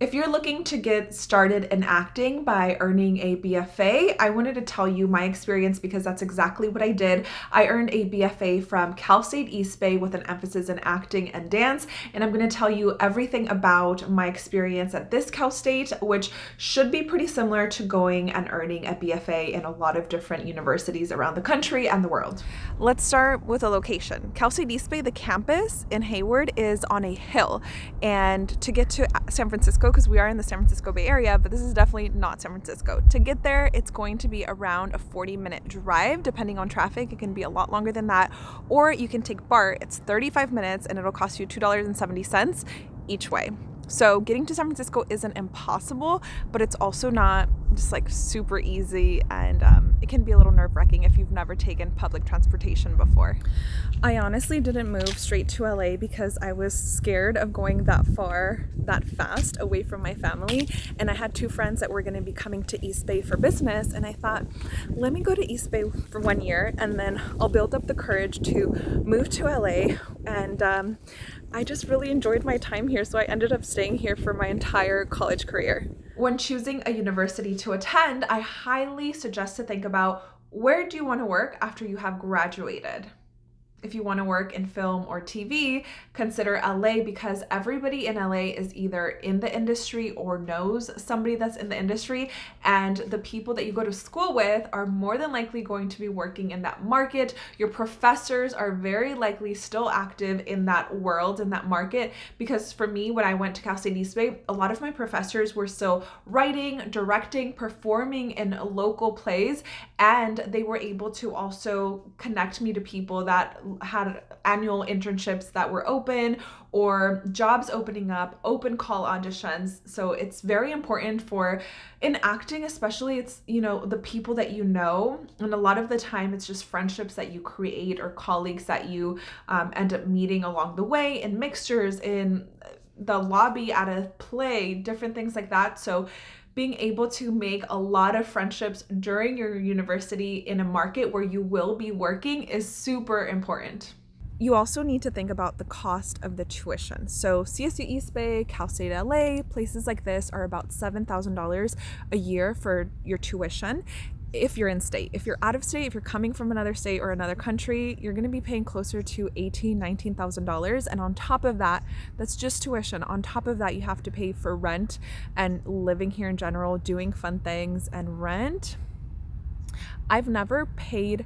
If you're looking to get started in acting by earning a BFA, I wanted to tell you my experience because that's exactly what I did. I earned a BFA from Cal State East Bay with an emphasis in acting and dance, and I'm going to tell you everything about my experience at this Cal State, which should be pretty similar to going and earning a BFA in a lot of different universities around the country and the world. Let's start with a location. Cal State East Bay, the campus in Hayward, is on a hill, and to get to San Francisco, because we are in the San Francisco Bay Area, but this is definitely not San Francisco. To get there, it's going to be around a 40 minute drive, depending on traffic. It can be a lot longer than that. Or you can take BART, it's 35 minutes and it'll cost you $2.70 each way. So getting to San Francisco isn't impossible, but it's also not just like super easy and um, it can be a little nerve wracking if you've never taken public transportation before. I honestly didn't move straight to LA because I was scared of going that far, that fast away from my family. And I had two friends that were going to be coming to East Bay for business. And I thought, let me go to East Bay for one year and then I'll build up the courage to move to LA. And um, I just really enjoyed my time here. So I ended up staying here for my entire college career. When choosing a university to attend, I highly suggest to think about where do you want to work after you have graduated? If you want to work in film or TV, consider LA because everybody in LA is either in the industry or knows somebody that's in the industry. And the people that you go to school with are more than likely going to be working in that market. Your professors are very likely still active in that world, in that market. Because for me, when I went to Cal State East Bay, a lot of my professors were still writing, directing, performing in local plays, and they were able to also connect me to people that had annual internships that were open or jobs opening up, open call auditions. So it's very important for in acting, especially it's, you know, the people that you know. And a lot of the time it's just friendships that you create or colleagues that you um, end up meeting along the way in mixtures, in the lobby at a play, different things like that. So being able to make a lot of friendships during your university in a market where you will be working is super important. You also need to think about the cost of the tuition. So CSU East Bay, Cal State LA, places like this are about $7,000 a year for your tuition if you're in state. If you're out of state, if you're coming from another state or another country, you're going to be paying closer to eighteen, nineteen thousand dollars. And on top of that, that's just tuition. On top of that, you have to pay for rent and living here in general, doing fun things and rent. I've never paid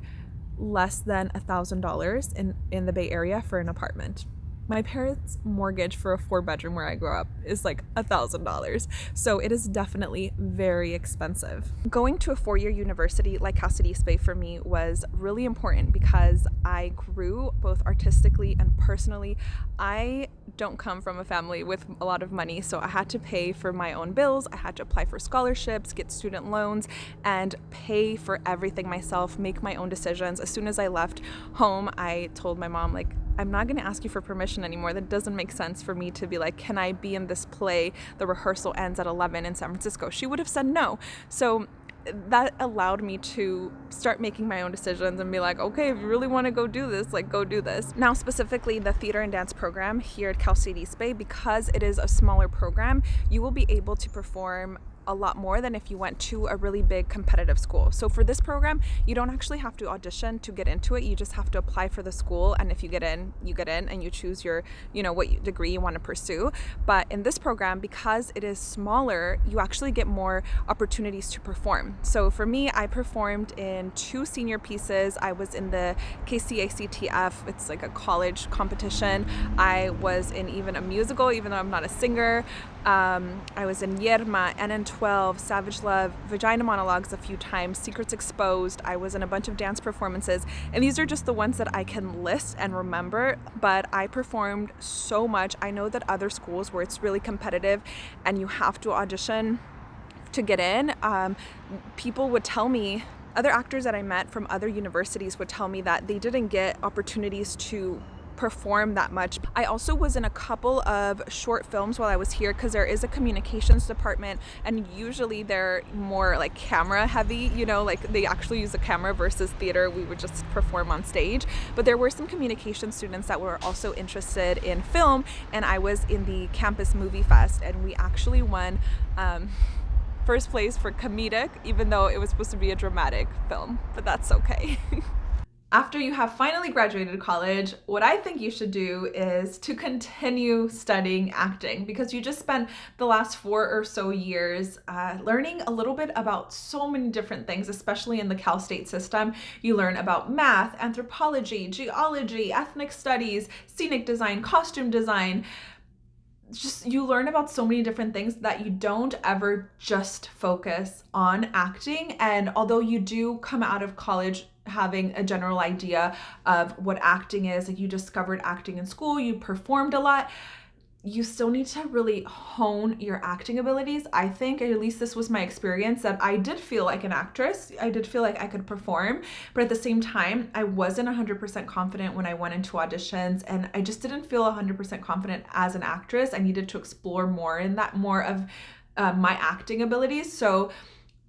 less than a thousand dollars in in the Bay Area for an apartment. My parents' mortgage for a four bedroom where I grew up is like a thousand dollars. So it is definitely very expensive. Going to a four year university like State East for me was really important because I grew both artistically and personally. I don't come from a family with a lot of money, so I had to pay for my own bills. I had to apply for scholarships, get student loans, and pay for everything myself, make my own decisions. As soon as I left home, I told my mom, like, I'm not going to ask you for permission anymore. That doesn't make sense for me to be like, can I be in this play? The rehearsal ends at 11 in San Francisco. She would have said no. So that allowed me to start making my own decisions and be like, okay, if you really want to go do this, like go do this. Now, specifically the theater and dance program here at Cal State East Bay, because it is a smaller program, you will be able to perform a lot more than if you went to a really big competitive school. So for this program, you don't actually have to audition to get into it. You just have to apply for the school and if you get in, you get in and you choose your, you know, what degree you want to pursue. But in this program, because it is smaller, you actually get more opportunities to perform. So for me, I performed in two senior pieces. I was in the KCACTF, it's like a college competition. I was in even a musical, even though I'm not a singer. Um, I was in Yerma, NN12, Savage Love, Vagina Monologues a few times, Secrets Exposed. I was in a bunch of dance performances, and these are just the ones that I can list and remember. But I performed so much. I know that other schools where it's really competitive and you have to audition to get in, um, people would tell me other actors that I met from other universities would tell me that they didn't get opportunities to perform that much. I also was in a couple of short films while I was here because there is a communications department and usually they're more like camera heavy, you know, like they actually use a camera versus theater, we would just perform on stage. But there were some communication students that were also interested in film and I was in the campus movie fest and we actually won um, first place for comedic even though it was supposed to be a dramatic film, but that's okay. after you have finally graduated college, what I think you should do is to continue studying acting because you just spent the last four or so years uh, learning a little bit about so many different things, especially in the Cal State system. You learn about math, anthropology, geology, ethnic studies, scenic design, costume design, just you learn about so many different things that you don't ever just focus on acting and although you do come out of college having a general idea of what acting is like you discovered acting in school you performed a lot you still need to really hone your acting abilities. I think, at least this was my experience, that I did feel like an actress. I did feel like I could perform, but at the same time, I wasn't 100% confident when I went into auditions, and I just didn't feel 100% confident as an actress. I needed to explore more in that, more of uh, my acting abilities. So,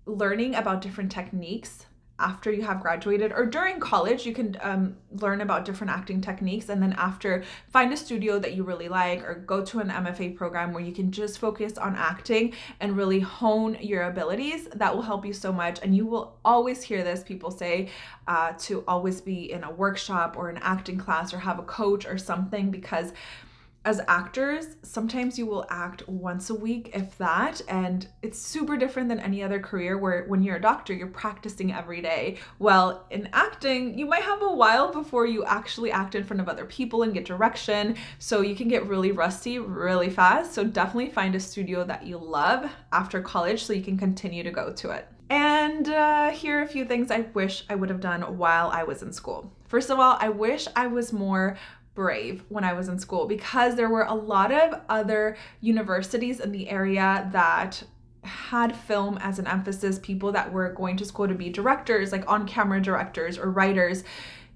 learning about different techniques after you have graduated or during college you can um, learn about different acting techniques. And then after find a studio that you really like or go to an mfa program where you can just focus on acting and really hone your abilities. That will help you so much. And you will always hear this people say uh, to always be in a workshop or an acting class or have a coach or something because as actors, sometimes you will act once a week, if that, and it's super different than any other career where when you're a doctor, you're practicing every day. Well, in acting, you might have a while before you actually act in front of other people and get direction, so you can get really rusty really fast. So definitely find a studio that you love after college so you can continue to go to it. And uh, here are a few things I wish I would have done while I was in school. First of all, I wish I was more brave when I was in school because there were a lot of other universities in the area that had film as an emphasis, people that were going to school to be directors, like on camera directors or writers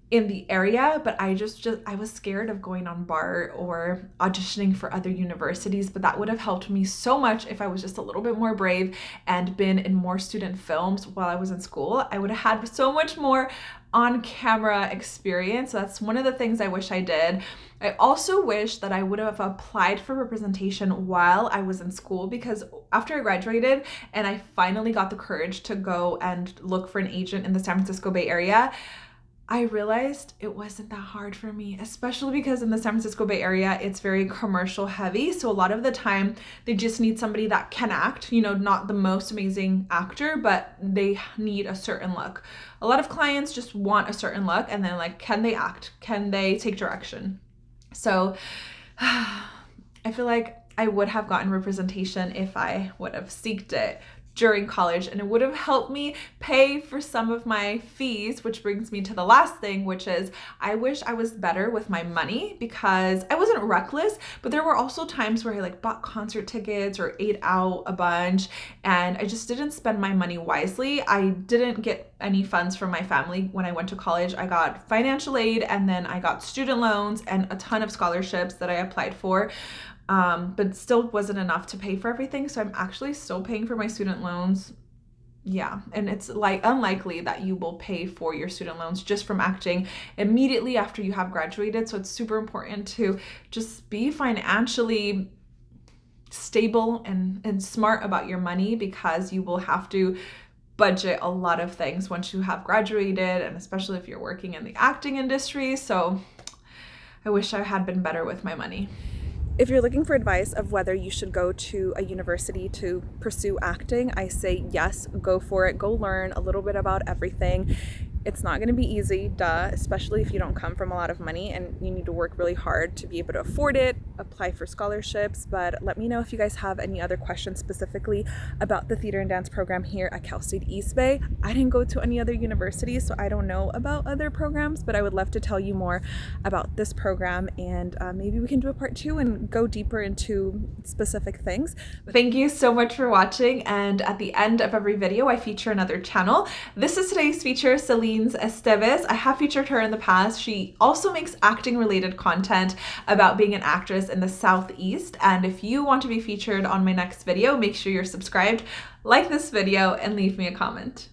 in the area. But i just just i was scared of going on BART or auditioning for other universities but that would have helped me so much if i was just a little bit more brave and been in more student films while i was in school. I would have had so much more on camera experience. So that's one of the things i wish i did. I also wish that i would have applied for representation while i was in school because after i graduated and i finally got the courage to go and look for an agent in the san francisco bay area I realized it wasn't that hard for me, especially because in the San Francisco Bay Area, it's very commercial heavy. So a lot of the time, they just need somebody that can act, you know, not the most amazing actor, but they need a certain look. A lot of clients just want a certain look and then, like, can they act? Can they take direction? So I feel like I would have gotten representation if I would have seeked it during college and it would have helped me pay for some of my fees which brings me to the last thing which is I wish I was better with my money because I wasn't reckless but there were also times where I like bought concert tickets or ate out a bunch and I just didn't spend my money wisely. I didn't get any funds from my family when I went to college. I got financial aid and then I got student loans and a ton of scholarships that I applied for um, but still wasn't enough to pay for everything. So I'm actually still paying for my student loans. Yeah, and it's like unlikely that you will pay for your student loans just from acting immediately after you have graduated. So it's super important to just be financially stable and, and smart about your money because you will have to budget a lot of things once you have graduated and especially if you're working in the acting industry. So I wish I had been better with my money. If you're looking for advice of whether you should go to a university to pursue acting, I say yes, go for it. Go learn a little bit about everything. It's not going to be easy, duh, especially if you don't come from a lot of money and you need to work really hard to be able to afford it, apply for scholarships. But let me know if you guys have any other questions specifically about the theater and dance program here at Cal State East Bay. I didn't go to any other universities, so I don't know about other programs, but I would love to tell you more about this program and uh, maybe we can do a part two and go deeper into specific things. Thank you so much for watching. And at the end of every video, I feature another channel. This is today's feature, Celine Esteves. I have featured her in the past. She also makes acting related content about being an actress in the Southeast. And if you want to be featured on my next video, make sure you're subscribed, like this video, and leave me a comment.